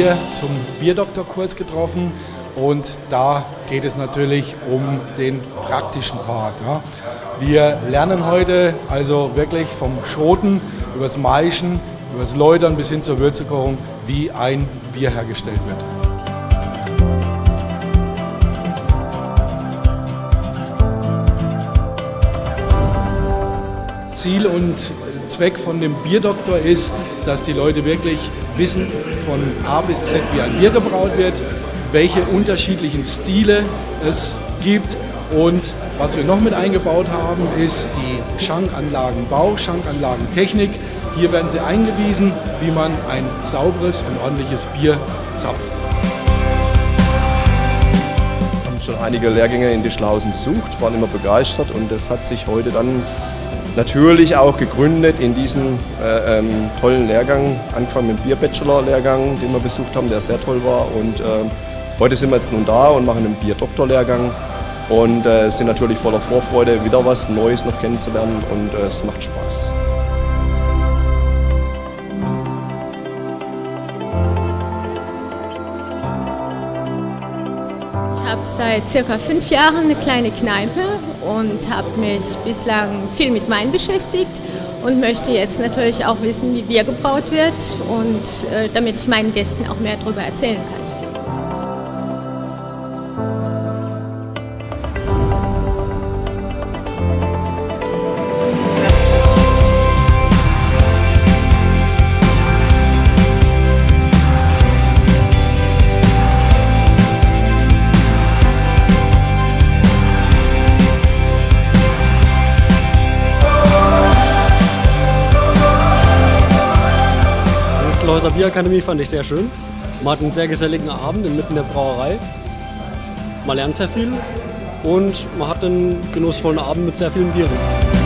hier zum Bierdoktorkurs getroffen und da geht es natürlich um den praktischen Part. Ja. Wir lernen heute also wirklich vom Schoten übers Maischen, übers Läutern bis hin zur Würzekochung, wie ein Bier hergestellt wird. Ziel und Zweck von dem Bierdoktor ist, dass die Leute wirklich wissen von A bis Z, wie ein Bier gebraut wird, welche unterschiedlichen Stile es gibt und was wir noch mit eingebaut haben, ist die Schankanlagenbau, Schankanlagentechnik. Hier werden sie eingewiesen, wie man ein sauberes und ordentliches Bier zapft. Wir haben schon einige Lehrgänge in Dischlausen besucht, waren immer begeistert und das hat sich heute dann natürlich auch gegründet in diesem äh, ähm, tollen Lehrgang, angefangen mit dem Bier-Bachelor-Lehrgang, den wir besucht haben, der sehr toll war. Und äh, heute sind wir jetzt nun da und machen einen Bier-Doktor-Lehrgang und äh, sind natürlich voller Vorfreude, wieder was Neues noch kennenzulernen und äh, es macht Spaß. Habe seit circa fünf Jahren eine kleine Kneipe und habe mich bislang viel mit Wein beschäftigt und möchte jetzt natürlich auch wissen, wie Bier gebraut wird und äh, damit ich meinen Gästen auch mehr darüber erzählen kann. Häuser Bierakademie fand ich sehr schön. Man hat einen sehr geselligen Abend inmitten der Brauerei. Man lernt sehr viel und man hat einen genussvollen Abend mit sehr vielen Bieren.